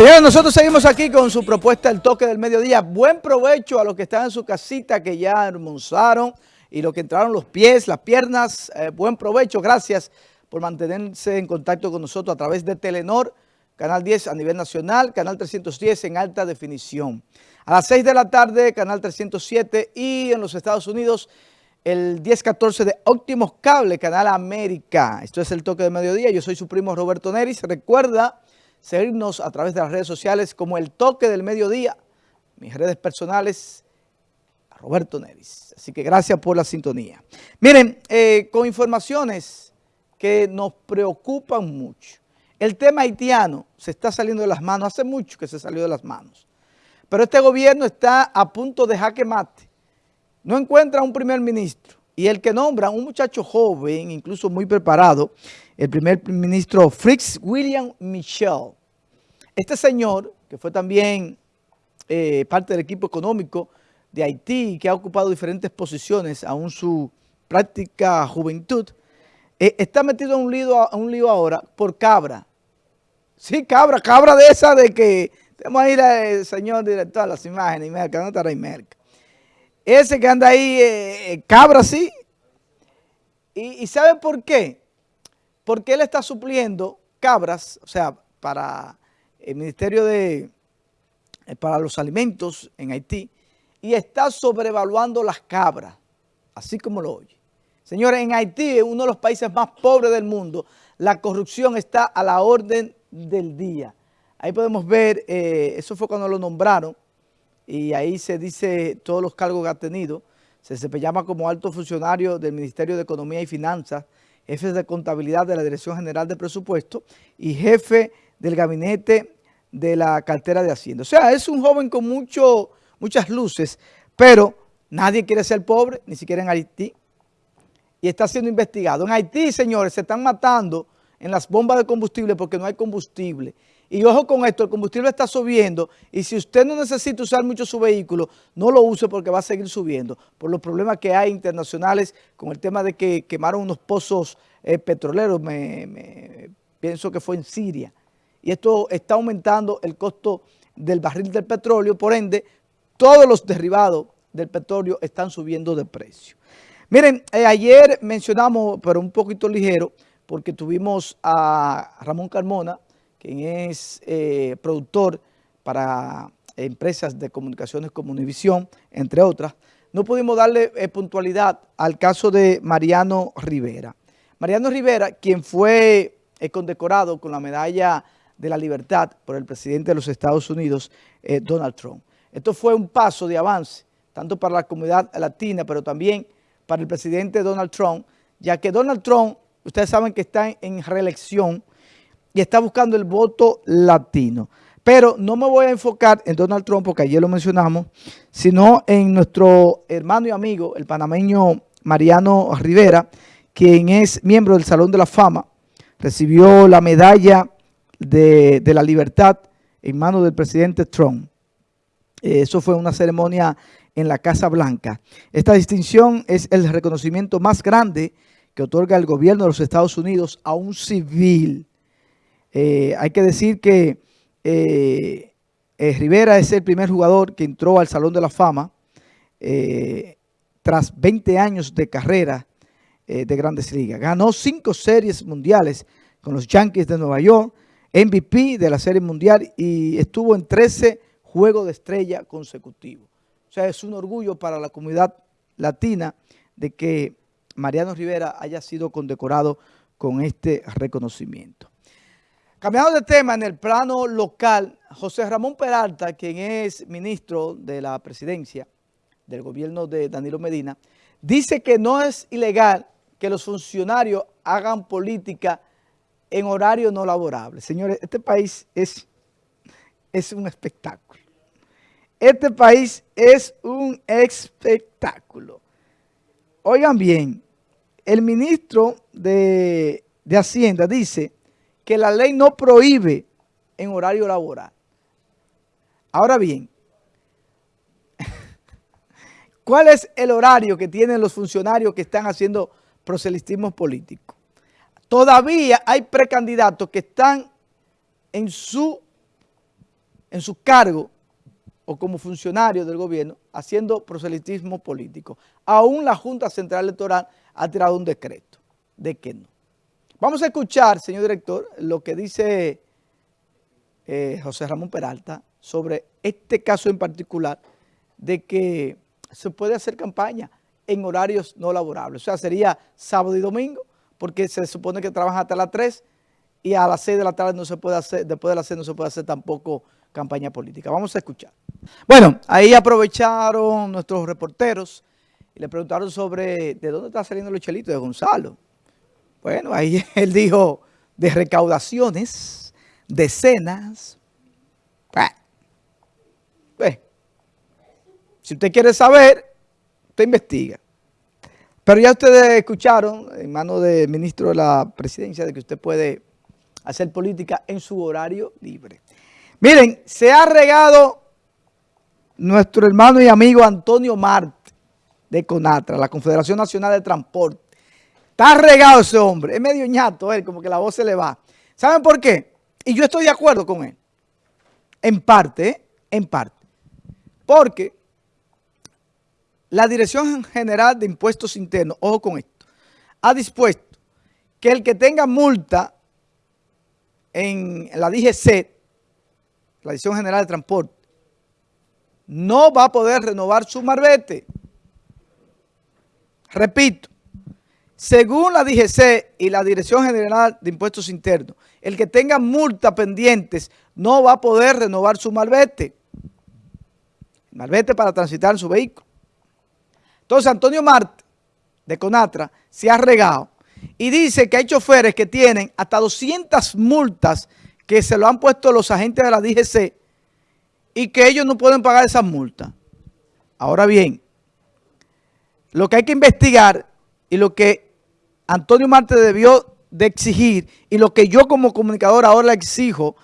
Señores, nosotros seguimos aquí con su propuesta El Toque del Mediodía. Buen provecho a los que están en su casita, que ya almorzaron y los que entraron los pies, las piernas. Eh, buen provecho, gracias por mantenerse en contacto con nosotros a través de Telenor, Canal 10 a nivel nacional, Canal 310 en alta definición. A las 6 de la tarde, Canal 307 y en los Estados Unidos, el 10-14 de Óptimos Cable, Canal América. Esto es El Toque de Mediodía. Yo soy su primo Roberto Neris. Recuerda seguirnos a través de las redes sociales como El Toque del Mediodía. Mis redes personales, Roberto Neris. Así que gracias por la sintonía. Miren, eh, con informaciones que nos preocupan mucho. El tema haitiano se está saliendo de las manos, hace mucho que se salió de las manos. Pero este gobierno está a punto de jaque mate. No encuentra un primer ministro. Y el que nombra, un muchacho joven, incluso muy preparado, el primer ministro Fritz William Michel. Este señor, que fue también eh, parte del equipo económico de Haití, que ha ocupado diferentes posiciones aún su práctica juventud, eh, está metido en un, lío, ahora por cabra. Sí, cabra, cabra de esa de que, tenemos ahí el señor director, las imágenes, y Merca, ¿dónde está Merca? Ese que anda ahí, eh, cabra, sí. Y, ¿Y sabe por qué? Porque él está supliendo cabras, o sea, para el Ministerio de, para los Alimentos en Haití, y está sobrevaluando las cabras, así como lo oye. Señores, en Haití, uno de los países más pobres del mundo, la corrupción está a la orden del día. Ahí podemos ver, eh, eso fue cuando lo nombraron, y ahí se dice todos los cargos que ha tenido. Se, se llama como alto funcionario del Ministerio de Economía y Finanzas, jefe de contabilidad de la Dirección General de Presupuesto y jefe del gabinete de la cartera de Hacienda. O sea, es un joven con mucho, muchas luces, pero nadie quiere ser pobre, ni siquiera en Haití, y está siendo investigado. En Haití, señores, se están matando en las bombas de combustible porque no hay combustible. Y ojo con esto, el combustible está subiendo y si usted no necesita usar mucho su vehículo, no lo use porque va a seguir subiendo por los problemas que hay internacionales con el tema de que quemaron unos pozos eh, petroleros, me, pienso que fue en Siria. Y esto está aumentando el costo del barril del petróleo, por ende, todos los derivados del petróleo están subiendo de precio. Miren, eh, ayer mencionamos, pero un poquito ligero, porque tuvimos a Ramón Carmona, quien es eh, productor para empresas de comunicaciones como Univisión, entre otras, no pudimos darle eh, puntualidad al caso de Mariano Rivera. Mariano Rivera, quien fue eh, condecorado con la medalla de la libertad por el presidente de los Estados Unidos, Donald Trump. Esto fue un paso de avance, tanto para la comunidad latina, pero también para el presidente Donald Trump, ya que Donald Trump, ustedes saben que está en reelección, y está buscando el voto latino. Pero no me voy a enfocar en Donald Trump, porque ayer lo mencionamos, sino en nuestro hermano y amigo, el panameño Mariano Rivera, quien es miembro del Salón de la Fama, recibió la medalla de, la libertad en manos del presidente Trump. Eh, eso fue una ceremonia en la Casa Blanca. Esta distinción es el reconocimiento más grande que otorga el gobierno de los Estados Unidos a un civil eh, hay que decir que eh, eh, Rivera es el primer jugador que entró al Salón de la Fama tras 20 años de carrera de Grandes Ligas. Ganó cinco series mundiales con los Yankees de Nueva York, MVP de la Serie Mundial y estuvo en 13 Juegos de Estrella consecutivos. O sea, es un orgullo para la comunidad latina de que Mariano Rivera haya sido condecorado con este reconocimiento. Cambiando de tema, en el plano local, José Ramón Peralta, quien es ministro de la presidencia del gobierno de Danilo Medina, dice que no es ilegal que los funcionarios hagan política en horario no laborable. Señores, este país es, es un espectáculo. Este país es un espectáculo. Oigan bien, el ministro de, de Hacienda dice que la ley no prohíbe en horario laboral. Ahora bien, ¿Cuál es el horario que tienen los funcionarios que están haciendo proselitismo político? Todavía hay precandidatos que están en su, en su cargo o como funcionarios del gobierno haciendo proselitismo político. Aún la Junta Central Electoral ha tirado un decreto de que no. Vamos a escuchar, señor director, lo que dice eh, José Ramón Peralta sobre este caso en particular de que se puede hacer campaña en horarios no laborables. O sea, sería sábado y domingo, porque se supone que trabajan hasta las 3 y a las 6 de la tarde no se puede hacer, después de las 6 no se puede hacer tampoco campaña política. Vamos a escuchar. Bueno, ahí aprovecharon nuestros reporteros y le preguntaron sobre de dónde está saliendo los chelitos de Gonzalo. Bueno, ahí él dijo de recaudaciones, decenas. si usted quiere saber, usted investiga. Pero ya ustedes escucharon en manos del ministro de la presidencia de que usted puede hacer política en su horario libre. Miren, se ha regado nuestro hermano y amigo Antonio Marte de CONATRA, la Confederación Nacional de Transporte. Está regado ese hombre, es medio ñato él, como que la voz se le va. ¿Saben por qué? Y yo estoy de acuerdo con él. En parte, ¿eh? en parte. Porque la Dirección General de Impuestos Internos, ojo con esto, ha dispuesto que el que tenga multa en la DGC, la Dirección General de Transporte, no va a poder renovar su marbete. Repito, según la DGC y la Dirección General de Impuestos Internos, el que tenga multas pendientes no va a poder renovar su marbete. Marbete para transitar en su vehículo. Entonces Antonio Marte, de Conatra, se ha regado y dice que hay choferes que tienen hasta 200 multas que se lo han puesto los agentes de la DGC y que ellos no pueden pagar esas multas. Ahora bien, lo que hay que investigar y lo que Antonio Marte debió de exigir y lo que yo como comunicador ahora le exijo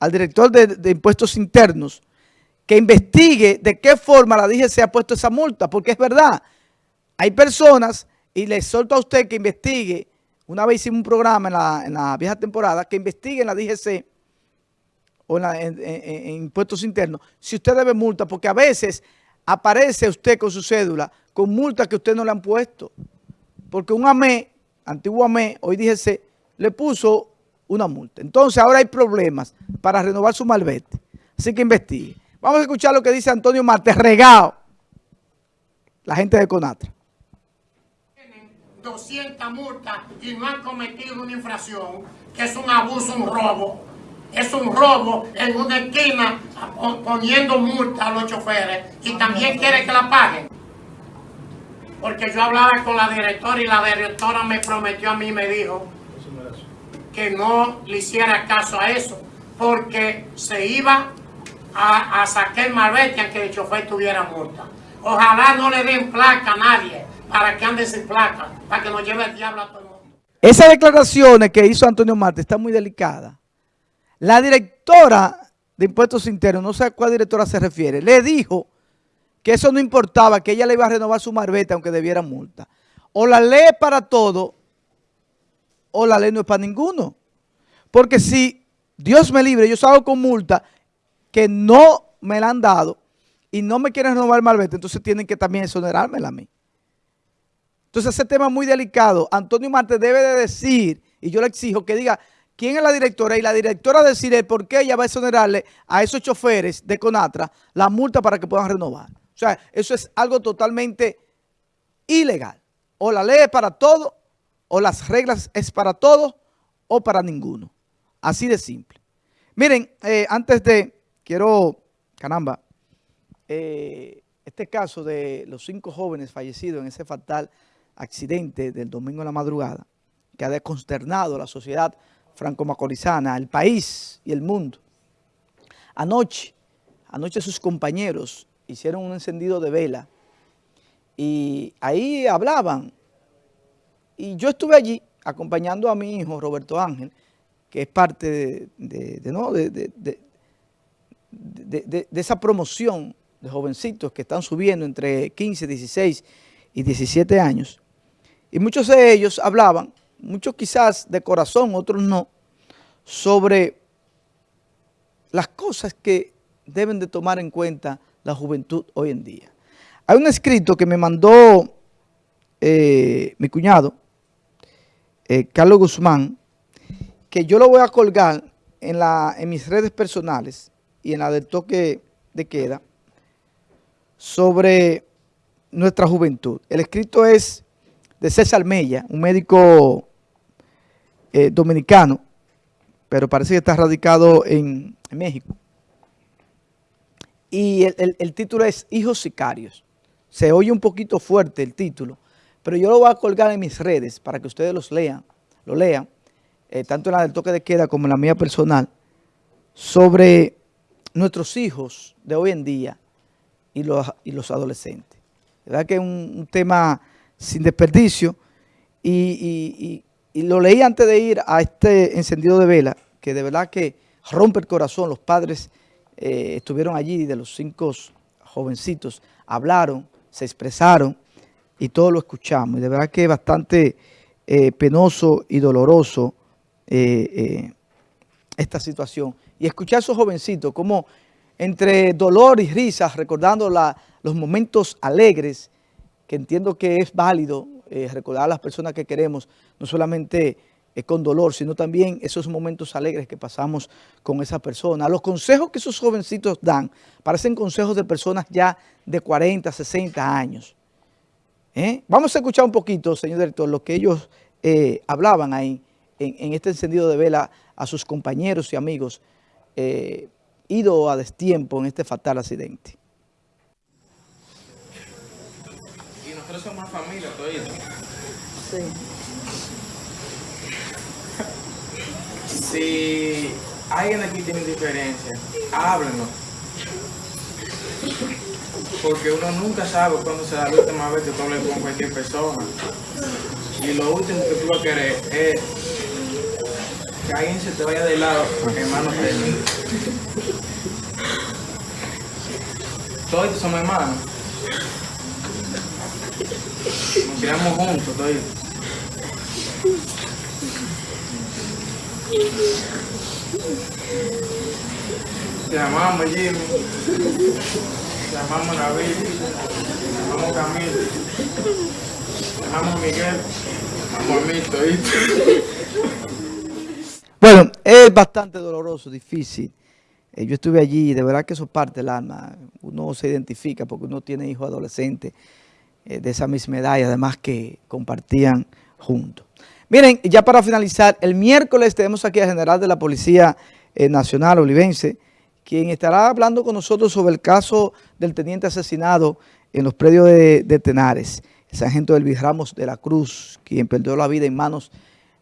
al director de, impuestos internos, que investigue de qué forma la DGC ha puesto esa multa, porque es verdad, hay personas, y le solto a usted que investigue, una vez hicimos un programa en la, en la vieja temporada, que investigue en la DGC o en, impuestos internos, si usted debe multa, porque a veces aparece usted con su cédula con multas que usted no le han puesto. Porque un AME, antiguo AME, hoy DGC, le puso una multa. Entonces ahora hay problemas para renovar su malvete. Así que investigue. Vamos a escuchar lo que dice Antonio Marte, regado, la gente de Conatra. Tienen 200 multas y no han cometido una infracción, que es un abuso, un robo es un robo en una esquina poniendo multa a los choferes y también quiere que la paguen. Porque yo hablaba con la directora y la directora me prometió a mí, me dijo que no le hiciera caso a eso porque se iba a, sacar el malvete aunque el chofer tuviera multa. Ojalá no le den placa a nadie para que ande sin placa, para que nos lleve el diablo a todo el mundo. Esas declaraciones que hizo Antonio Marte están muy delicadas. La directora de Impuestos Internos, no sé a cuál directora se refiere, le dijo que eso no importaba, que ella le iba a renovar su marbeta aunque debiera multa. O la ley es para todo, o la ley no es para ninguno. Porque si Dios me libre, yo salgo con multa que no me la han dado y no me quieren renovar el marbete, entonces tienen que también exonerármela a mí. Entonces ese tema es muy delicado. Antonio Marte debe de decir, y yo le exijo que diga, quién es la directora y la directora decide por qué ella va a exonerarle a esos choferes de Conatra la multa para que puedan renovar. O sea, eso es algo totalmente ilegal. O la ley es para todo, o las reglas es para todos, o para ninguno. Así de simple. Miren, eh, antes de, quiero, caramba, eh, este caso de los cinco jóvenes fallecidos en ese fatal accidente del domingo en la madrugada, que ha desconsternado a la sociedad franco-macorizana, el país y el mundo. Anoche, anoche sus compañeros hicieron un encendido de vela y ahí hablaban. Y yo estuve allí acompañando a mi hijo Roberto Ángel, que es parte de, de, esa promoción de jovencitos que están subiendo entre 15, 16 y 17 años. Y muchos de ellos hablaban, muchos quizás de corazón, otros no, sobre las cosas que deben de tomar en cuenta la juventud hoy en día. Hay un escrito que me mandó eh, mi cuñado, eh, Carlos Guzmán, que yo lo voy a colgar en, mis redes personales y en la del toque de queda sobre nuestra juventud. El escrito es de César Mella, un médico eh, dominicano, pero parece que está radicado en, México. Y el, título es Hijos Sicarios. Se oye un poquito fuerte el título, pero yo lo voy a colgar en mis redes para que ustedes los lean, lo lean, eh, tanto en la del toque de queda como en la mía personal, sobre nuestros hijos de hoy en día y los, y los adolescentes. ¿Verdad que es un, tema sin desperdicio? Y, lo leí antes de ir a este encendido de vela, que de verdad que rompe el corazón. Los padres eh, estuvieron allí, de los cinco jovencitos, hablaron, se expresaron y todos lo escuchamos. Y de verdad que es bastante eh, penoso y doloroso eh, esta situación. Y escuchar a esos jovencitos como entre dolor y risas, recordando los momentos alegres, que entiendo que es válido recordar a las personas que queremos, no solamente eh, con dolor, sino también esos momentos alegres que pasamos con esa persona. Los consejos que esos jovencitos dan parecen consejos de personas ya de 40, 60 años. ¿Eh? Vamos a escuchar un poquito, señor director, lo que ellos hablaban ahí en, este encendido de vela a sus compañeros y amigos ido a destiempo en este fatal accidente. Y nosotros somos familia todavía. Sí. Si alguien aquí tiene diferencia, háblenos. Porque uno nunca sabe cuándo será la última vez que tú hables con cualquier persona. Y lo último que tú vas a querer es que alguien se te vaya de lado, hermano, Todos somos hermanos. Nos criamos juntos, todos. Te amamos Jimmy, te amamos David, te amamos Camilo, te amamos Miguel, te amamos a mí, Bueno, es bastante doloroso, difícil. Eh, yo estuve allí y de verdad que eso parte del alma. Uno se identifica porque uno tiene hijos adolescentes eh, de esa misma edad y además que compartían juntos. Miren, ya para finalizar, el miércoles tenemos aquí al general de la Policía eh, Nacional Olivense, quien estará hablando con nosotros sobre el caso del teniente asesinado en los predios de, Tenares, el sargento Elvis Ramos de la Cruz, quien perdió la vida en manos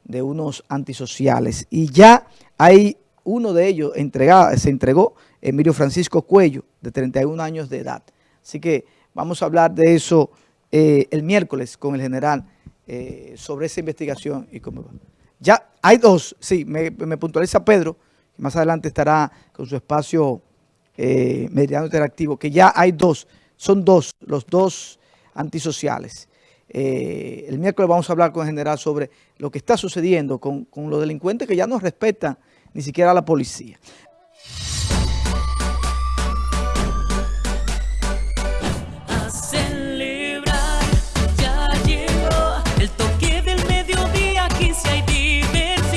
de unos antisociales. Y ya hay uno de ellos entregado, se entregó, Emilio Francisco Cuello, de 31 años de edad. Así que vamos a hablar de eso eh, el miércoles con el general eh, sobre esa investigación y cómo va. Ya hay dos, sí, me, puntualiza Pedro, que más adelante estará con su espacio eh, mediano interactivo, que ya hay dos, son dos, los dos antisociales. Eh, el miércoles vamos a hablar con el general sobre lo que está sucediendo con, con los delincuentes que ya no respetan ni siquiera a la policía.